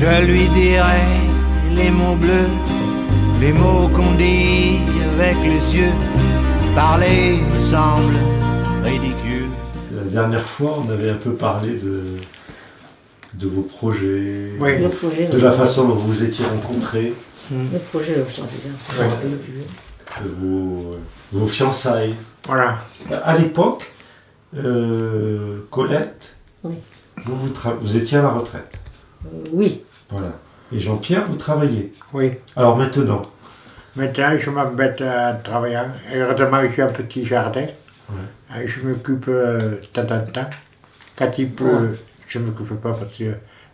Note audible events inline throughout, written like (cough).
Je lui dirai les mots bleus, les mots qu'on dit avec les yeux. Parler me semble ridicule. La dernière fois, on avait un peu parlé de, de vos projets, Oui. Le projet, de la façon dont vous vous étiez rencontrés, le projet, le projet, bien. Ouais. de vos, vos fiançailles. Voilà. À l'époque, euh, Colette, Oui. vous, vous étiez à la retraite. Euh, Oui, Voilà. Et Jean-Pierre, vous travaillez. Oui. Alors maintenant, Maintenant, je m'embête à travailler. Heureusement, j'ai un petit jardin. Ouais. Et Je m'occupe euh, de temps en temps. Quand il pleut, je ne m'occupe pas parce que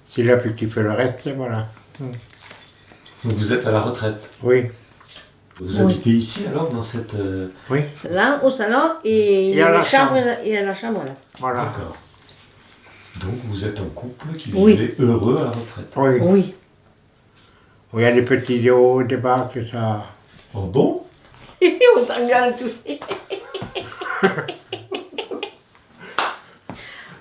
c'est la pluie qui fait le reste. Voilà. donc vous êtes à la retraite. Oui. Vous Oui. habitez ici alors dans cette. euh, Oui. là, au salon, et il y a la chambre, chambre. et la chambre, là. Voilà. D'accord. Donc vous êtes un couple qui Oui. vivait heureux à la retraite. Oui. Oui. Il y a des petits hauts, des bas, que ça. Oh bon? (laughs) On s'engueule tous. (laughs)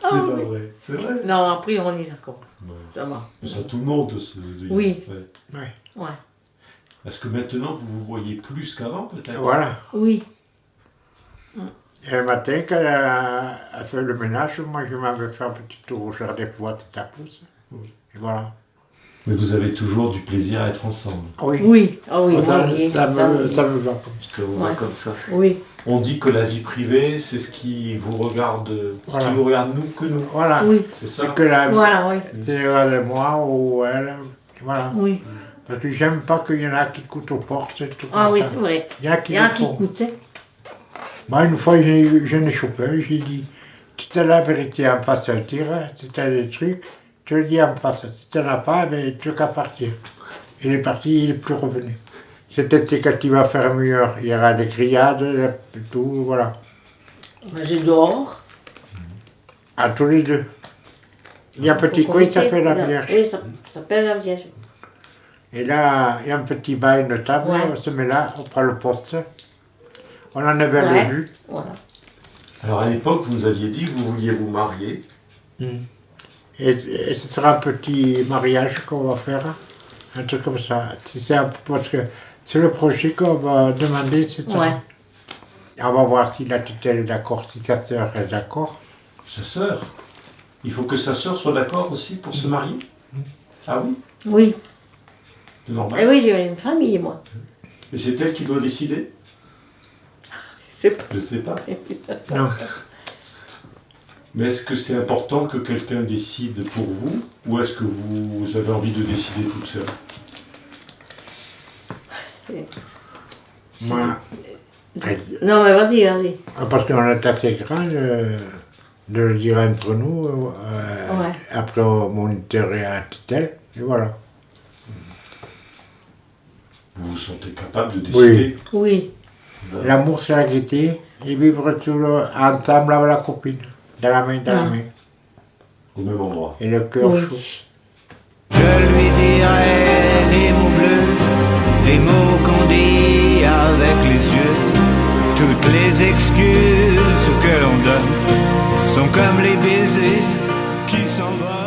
C'est pas vrai. C'est vrai? Non, après, on est d'accord. Ouais. Ça va. Ça tout le monde se dit. Oui. Ouais. Ouais. Est-ce que maintenant vous vous voyez plus qu'avant peut-être? Voilà. Oui. Le matin, quand elle a, a fait le ménage, moi, je m'en vais faire un petit tour au jardin pour voir. Et voilà. Mais vous avez toujours du plaisir à être ensemble. Oui. Oui. Ah oui, ça, moi, oui. ça Ça, me, ça me va comme ça. Parce que vous Ouais. voyez comme ça. Oui. On dit que la vie privée, c'est ce qui vous regarde, ce qui vous regarde nous que nous. Voilà. Oui. C'est ça que la Voilà, oui. c'est elle et moi ou elle. Voilà. Oui. Parce que j'aime pas qu'il y en a qui coûtent aux portes et tout. Ah oui, c'est vrai. Il y en a qui Il y en a le qui coûtent. Moi, une fois, j'ai je l'ai chopé, j'ai dit t'as la vérité en. Si t'as des trucs, tu le dis en face. Si t'en as pas, ben, tu n'as qu'à partir. Il est parti, il n'est plus revenu. C'était quand il va faire mieux. Il y aura des grillades, tout, voilà. J'ai dehors. À tous les deux. Il y a un petit coin qui commencer. s'appelle la. Vierge. Oui, ça ça s'appelle la Vierge. Et là, il y a un petit bain, une table, Ouais. on se met là, on prend le poste. On en avait Ouais. le vue. Voilà. Alors à l'époque, vous nous aviez dit que vous vouliez vous marier. Et, et ce sera un petit mariage qu'on va faire, un truc comme ça. C'est parce que c'est le projet qu'on va demander, c'est ça. Ouais. Et On va voir si la tutelle est d'accord, si sa sœur est d'accord. Sa sœur. Il faut que sa sœur soit d'accord aussi pour se marier Ah oui? Oui. C'est normal. Eh oui, j'ai une famille, moi. Et c'est elle qui doit décider? C'est pas. Je sais pas. (laughs) Non. Mais est-ce que c'est important que quelqu'un décide pour vous ou est-ce que vous, avez envie de décider toute seule? Moi, Non, mais vas-y, vas-y. parce qu'on est assez grand, euh, de le dire entre nous, euh, Ouais. après on moniterait à tutelle, et voilà. Vous vous sentez capable de décider? Oui l'amour c'est la gaieté, et vivre tout le, ensemble avec la copine, dans la main, dans la main. Au même endroit. Et le cœur oui. chaud. Je lui dirai les mots bleus, les mots qu'on dit avec les yeux, toutes les excuses que l'on donne sont comme les baisers qui s'en s'envolent.